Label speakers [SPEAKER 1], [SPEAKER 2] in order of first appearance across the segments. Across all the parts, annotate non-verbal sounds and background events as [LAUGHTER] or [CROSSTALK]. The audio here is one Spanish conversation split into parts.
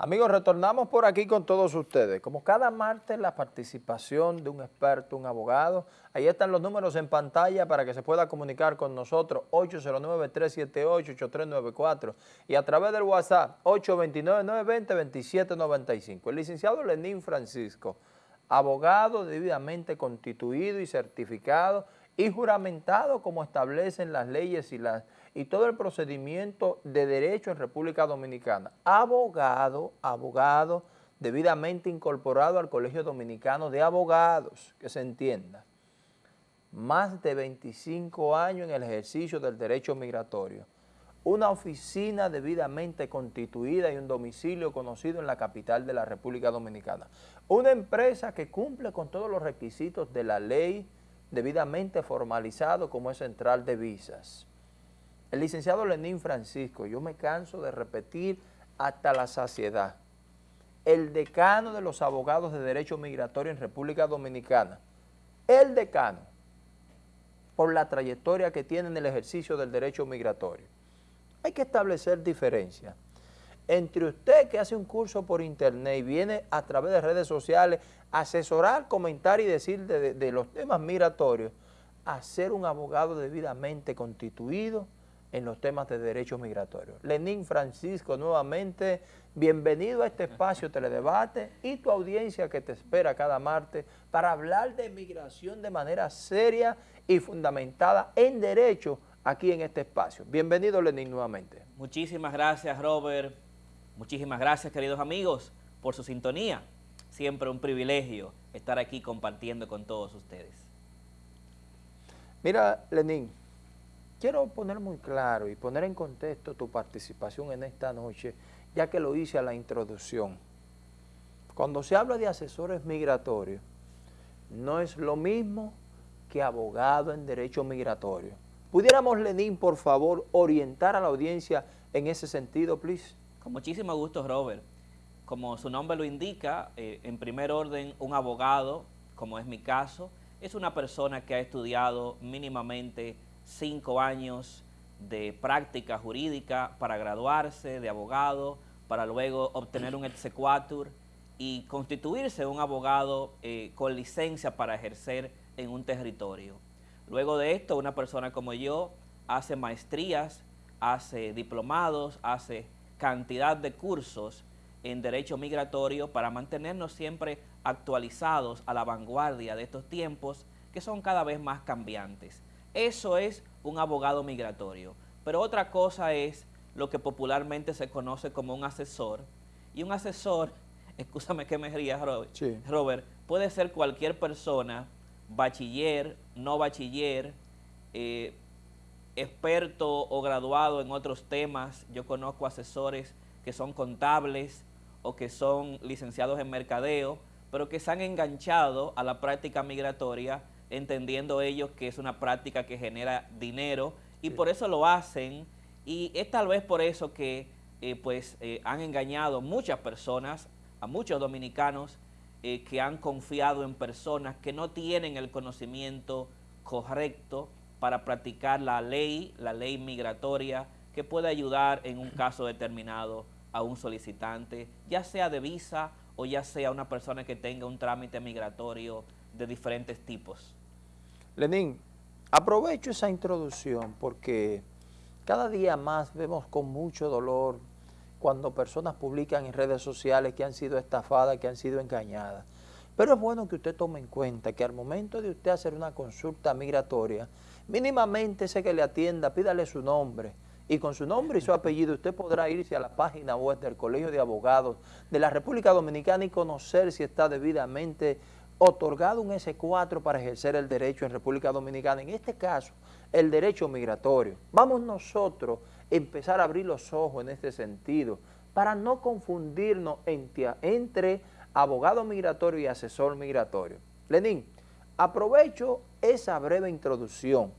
[SPEAKER 1] Amigos, retornamos por aquí con todos ustedes. Como cada martes, la participación de un experto, un abogado. Ahí están los números en pantalla para que se pueda comunicar con nosotros, 809-378-8394 y a través del WhatsApp, 829-920-2795. El licenciado Lenín Francisco, abogado debidamente constituido y certificado y juramentado como establecen las leyes y las y todo el procedimiento de derecho en República Dominicana. Abogado, abogado, debidamente incorporado al Colegio Dominicano de Abogados, que se entienda. Más de 25 años en el ejercicio del derecho migratorio. Una oficina debidamente constituida y un domicilio conocido en la capital de la República Dominicana. Una empresa que cumple con todos los requisitos de la ley debidamente formalizado como es Central de Visas. El licenciado Lenín Francisco, yo me canso de repetir hasta la saciedad, el decano de los abogados de derecho migratorio en República Dominicana, el decano, por la trayectoria que tiene en el ejercicio del derecho migratorio. Hay que establecer diferencia entre usted que hace un curso por internet y viene a través de redes sociales a asesorar, comentar y decir de, los temas migratorios, a ser un abogado debidamente constituido, en los temas de derechos migratorios. Lenín Francisco, nuevamente, bienvenido a este espacio Teledebate y tu audiencia que te espera cada martes para hablar de migración de manera seria y fundamentada en derecho aquí en este espacio. Bienvenido Lenín nuevamente.
[SPEAKER 2] Muchísimas gracias Robert, muchísimas gracias queridos amigos por su sintonía. Siempre un privilegio estar aquí compartiendo con todos ustedes.
[SPEAKER 1] Mira Lenín, Quiero poner muy claro y poner en contexto tu participación en esta noche, ya que lo hice a la introducción. Cuando se habla de asesores migratorios, no es lo mismo que abogado en derecho migratorio. ¿Pudiéramos, Lenín, por favor, orientar a la audiencia en ese sentido, please?
[SPEAKER 2] Con muchísimo gusto, Robert. Como su nombre lo indica, eh, en primer orden, un abogado, como es mi caso, es una persona que ha estudiado mínimamente cinco años de práctica jurídica para graduarse de abogado, para luego obtener un exequatur y constituirse un abogado eh, con licencia para ejercer en un territorio. Luego de esto, una persona como yo hace maestrías, hace diplomados, hace cantidad de cursos en derecho migratorio para mantenernos siempre actualizados a la vanguardia de estos tiempos que son cada vez más cambiantes. Eso es un abogado migratorio. Pero otra cosa es lo que popularmente se conoce como un asesor. Y un asesor, [LAUGHS] escúchame que me rías, Robert, Robert, puede ser cualquier persona, bachiller, no bachiller, eh, experto o graduado en otros temas. Yo conozco asesores que son contables o que son licenciados en mercadeo, pero que se han enganchado a la práctica migratoria entendiendo ellos que es una práctica que genera dinero y por eso lo hacen y es tal vez por eso que eh, pues eh, han engañado muchas personas, a muchos dominicanos eh, que han confiado en personas que no tienen el conocimiento correcto para practicar la ley, la ley migratoria, que puede ayudar en un caso determinado a un solicitante, ya sea de visa o ya sea una persona que tenga un trámite migratorio de diferentes tipos.
[SPEAKER 1] Lenín, aprovecho esa introducción porque cada día más vemos con mucho dolor cuando personas publican en redes sociales que han sido estafadas, que han sido engañadas. Pero es bueno que usted tome en cuenta que al momento de usted hacer una consulta migratoria, mínimamente ese que le atienda, pídale su nombre, y con su nombre y su apellido usted podrá irse a la página web del Colegio de Abogados de la República Dominicana y conocer si está debidamente otorgado un S4 para ejercer el derecho en República Dominicana, en este caso, el derecho migratorio. Vamos nosotros a empezar a abrir los ojos en este sentido, para no confundirnos entre, entre abogado migratorio y asesor migratorio. Lenín, aprovecho esa breve introducción,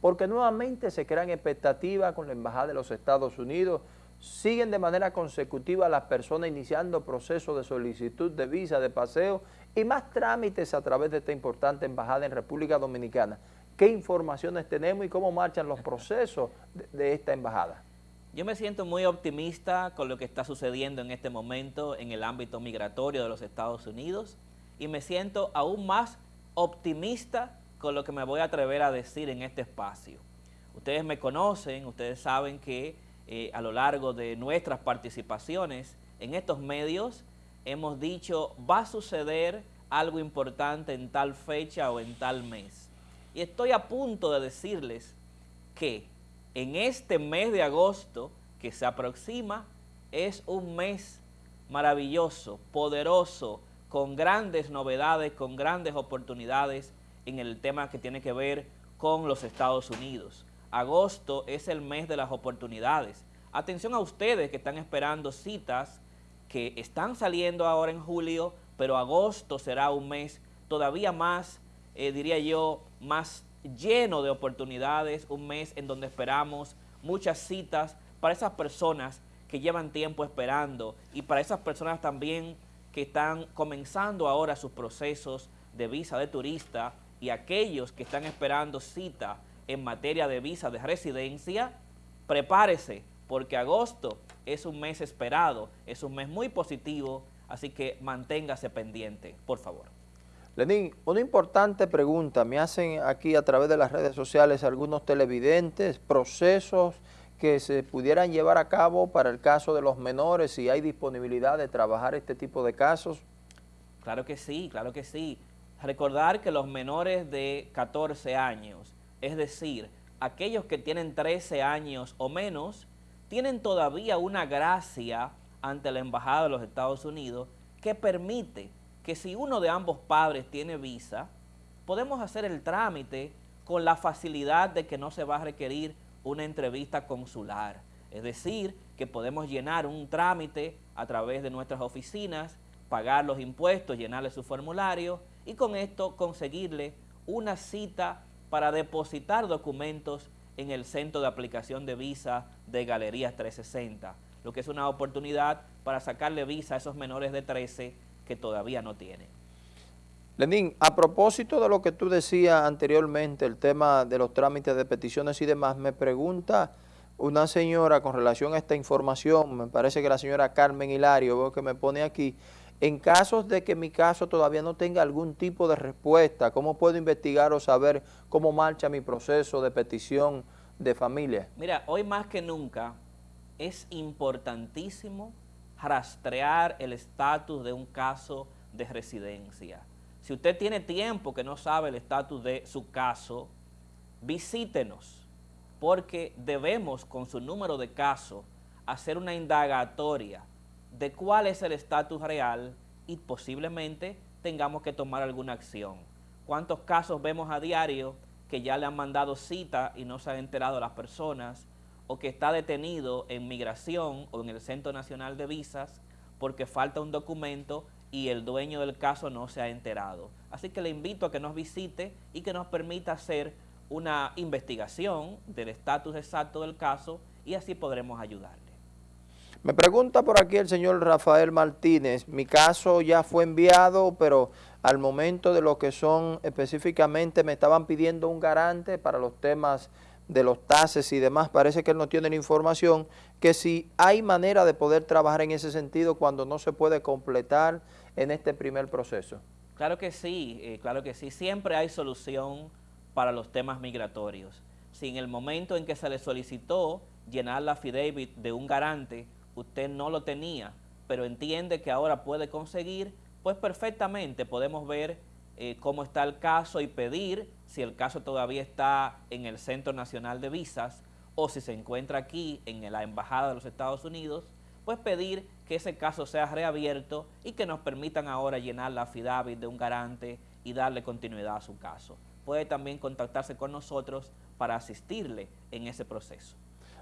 [SPEAKER 1] porque nuevamente se crean expectativas con la Embajada de los Estados Unidos siguen de manera consecutiva las personas iniciando procesos de solicitud de visa, de paseo y más trámites a través de esta importante embajada en República Dominicana. ¿Qué informaciones tenemos y cómo marchan los procesos de, esta embajada?
[SPEAKER 2] Yo me siento muy optimista con lo que está sucediendo en este momento en el ámbito migratorio de los Estados Unidos y me siento aún más optimista con lo que me voy a atrever a decir en este espacio. Ustedes me conocen, ustedes saben que eh, a lo largo de nuestras participaciones en estos medios hemos dicho va a suceder algo importante en tal fecha o en tal mes. Y estoy a punto de decirles que en este mes de agosto que se aproxima es un mes maravilloso, poderoso, con grandes novedades, con grandes oportunidades en el tema que tiene que ver con los Estados Unidos. Agosto es el mes de las oportunidades. Atención a ustedes que están esperando citas que están saliendo ahora en julio, pero agosto será un mes todavía más, eh, diría yo, más lleno de oportunidades, un mes en donde esperamos muchas citas para esas personas que llevan tiempo esperando y para esas personas también que están comenzando ahora sus procesos de visa de turista y aquellos que están esperando cita en materia de visa de residencia, prepárese porque agosto es un mes esperado, es un mes muy positivo, así que manténgase pendiente, por favor.
[SPEAKER 1] Lenín, una importante pregunta, me hacen aquí a través de las redes sociales algunos televidentes, procesos que se pudieran llevar a cabo para el caso de los menores, si hay disponibilidad de trabajar este tipo de casos.
[SPEAKER 2] Claro que sí, claro que sí. Recordar que los menores de 14 años, es decir, aquellos que tienen 13 años o menos, tienen todavía una gracia ante la Embajada de los Estados Unidos que permite que si uno de ambos padres tiene visa, podemos hacer el trámite con la facilidad de que no se va a requerir una entrevista consular. Es decir, que podemos llenar un trámite a través de nuestras oficinas, pagar los impuestos, llenarle su formulario y con esto conseguirle una cita para depositar documentos en el centro de aplicación de visa de Galerías 360, lo que es una oportunidad para sacarle visa a esos menores de 13 que todavía no tienen.
[SPEAKER 1] Lenín, a propósito de lo que tú decías anteriormente, el tema de los trámites de peticiones y demás, me pregunta una señora con relación a esta información, me parece que la señora Carmen Hilario, veo que me pone aquí, en casos de que mi caso todavía no tenga algún tipo de respuesta, ¿cómo puedo investigar o saber cómo marcha mi proceso de petición de familia?
[SPEAKER 2] Mira, hoy más que nunca es importantísimo rastrear el estatus de un caso de residencia. Si usted tiene tiempo que no sabe el estatus de su caso, visítenos, porque debemos con su número de caso hacer una indagatoria de cuál es el estatus real y posiblemente tengamos que tomar alguna acción. ¿Cuántos casos vemos a diario que ya le han mandado cita y no se han enterado las personas o que está detenido en migración o en el Centro Nacional de Visas porque falta un documento y el dueño del caso no se ha enterado. Así que le invito a que nos visite y que nos permita hacer una investigación del estatus exacto del caso y así podremos ayudarle.
[SPEAKER 1] Me pregunta por aquí el señor Rafael Martínez, mi caso ya fue enviado, pero al momento de lo que son específicamente me estaban pidiendo un garante para los temas de los tases y demás, parece que él no tiene la información, que si hay manera de poder trabajar en ese sentido cuando no se puede completar en este primer proceso.
[SPEAKER 2] Claro que sí, eh, claro que sí, siempre hay solución para los temas migratorios. Si en el momento en que se le solicitó llenar la affidavit de un garante, usted no lo tenía, pero entiende que ahora puede conseguir, pues perfectamente podemos ver eh, cómo está el caso y pedir si el caso todavía está en el Centro Nacional de Visas o si se encuentra aquí en la Embajada de los Estados Unidos, pues pedir que ese caso sea reabierto y que nos permitan ahora llenar la affidavit de un garante y darle continuidad a su caso. Puede también contactarse con nosotros para asistirle en ese proceso.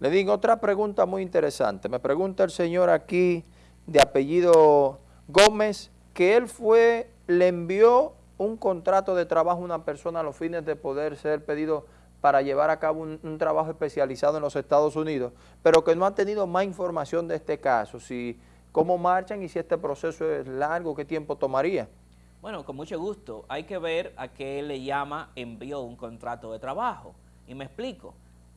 [SPEAKER 1] Le digo otra pregunta muy interesante. Me pregunta el señor aquí de apellido Gómez que él fue, le envió un contrato de trabajo a una persona a los fines de poder ser pedido para llevar a cabo un, trabajo especializado en los Estados Unidos, pero que no ha tenido más información de este caso, si cómo marchan y si este proceso es largo, qué tiempo tomaría.
[SPEAKER 2] Bueno, con mucho gusto. Hay que ver a qué le llama envió un contrato de trabajo. Y me explico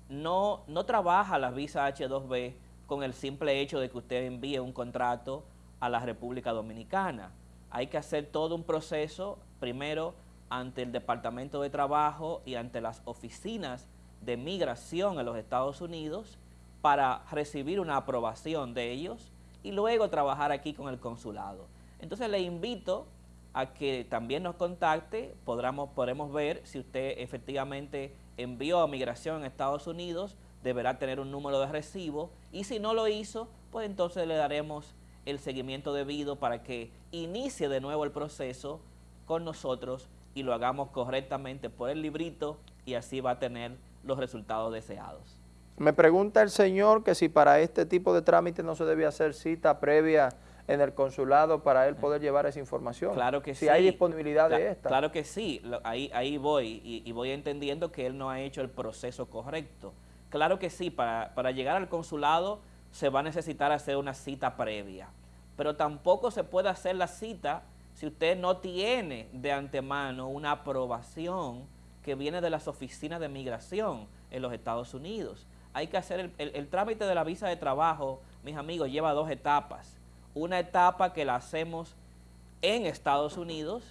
[SPEAKER 2] no, no trabaja la visa H2B con el simple hecho de que usted envíe un contrato a la República Dominicana. Hay que hacer todo un proceso, primero ante el Departamento de Trabajo y ante las oficinas de migración en los Estados Unidos para recibir una aprobación de ellos y luego trabajar aquí con el consulado. Entonces le invito a que también nos contacte, podremos, podremos ver si usted efectivamente envió a migración en Estados Unidos, deberá tener un número de recibo y si no lo hizo, pues entonces le daremos el seguimiento debido para que inicie de nuevo el proceso con nosotros y lo hagamos correctamente por el librito y así va a tener los resultados deseados.
[SPEAKER 1] Me pregunta el señor que si para este tipo de trámite no se debe hacer cita previa en el consulado para él poder llevar esa información.
[SPEAKER 2] Claro que
[SPEAKER 1] si
[SPEAKER 2] sí.
[SPEAKER 1] hay disponibilidad de esta.
[SPEAKER 2] Claro que sí, ahí, ahí voy y, voy entendiendo que él no ha hecho el proceso correcto. Claro que sí, para, para llegar al consulado se va a necesitar hacer una cita previa, pero tampoco se puede hacer la cita si usted no tiene de antemano una aprobación que viene de las oficinas de migración en los Estados Unidos. Hay que hacer el, trámite de la visa de trabajo, mis amigos, lleva dos etapas una etapa que la hacemos en Estados Unidos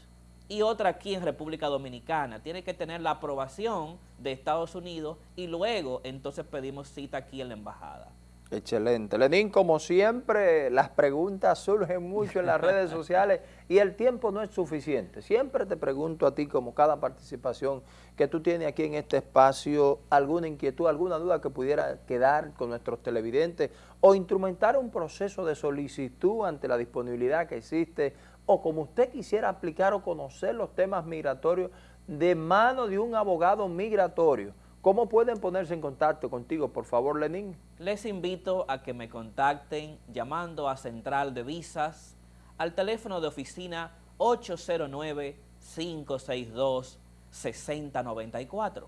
[SPEAKER 2] y otra aquí en República Dominicana. Tiene que tener la aprobación de Estados Unidos y luego entonces pedimos cita aquí en la embajada.
[SPEAKER 1] Excelente. Lenín, como siempre, las preguntas surgen mucho en las redes [LAUGHS] sociales y el tiempo no es suficiente. Siempre te pregunto a ti, como cada participación que tú tienes aquí en este espacio, alguna inquietud, alguna duda que pudiera quedar con nuestros televidentes o instrumentar un proceso de solicitud ante la disponibilidad que existe o como usted quisiera aplicar o conocer los temas migratorios de mano de un abogado migratorio ¿Cómo pueden ponerse en contacto contigo, por favor, Lenín?
[SPEAKER 2] Les invito a que me contacten llamando a Central de Visas al teléfono de oficina 809-562-6094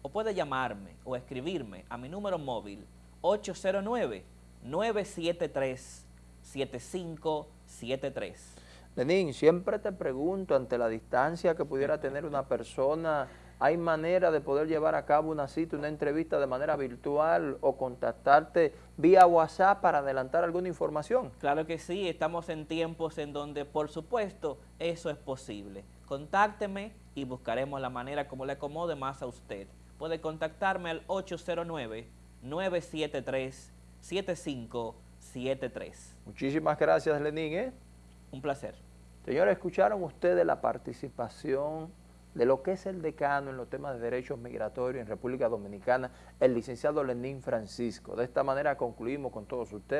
[SPEAKER 2] o puede llamarme o escribirme a mi número móvil 809-973-7573.
[SPEAKER 1] Lenín, siempre te pregunto ante la distancia que pudiera tener una persona ¿Hay manera de poder llevar a cabo una cita, una entrevista de manera virtual o contactarte vía WhatsApp para adelantar alguna información?
[SPEAKER 2] Claro que sí, estamos en tiempos en donde, por supuesto, eso es posible. Contácteme y buscaremos la manera como le acomode más a usted. Puede contactarme al 809-973-7573.
[SPEAKER 1] Muchísimas gracias, Lenín. ¿eh?
[SPEAKER 2] Un placer.
[SPEAKER 1] Señores, ¿escucharon ustedes la participación de lo que es el decano en los temas de derechos migratorios en República Dominicana, el licenciado Lenín Francisco. De esta manera concluimos con todos ustedes.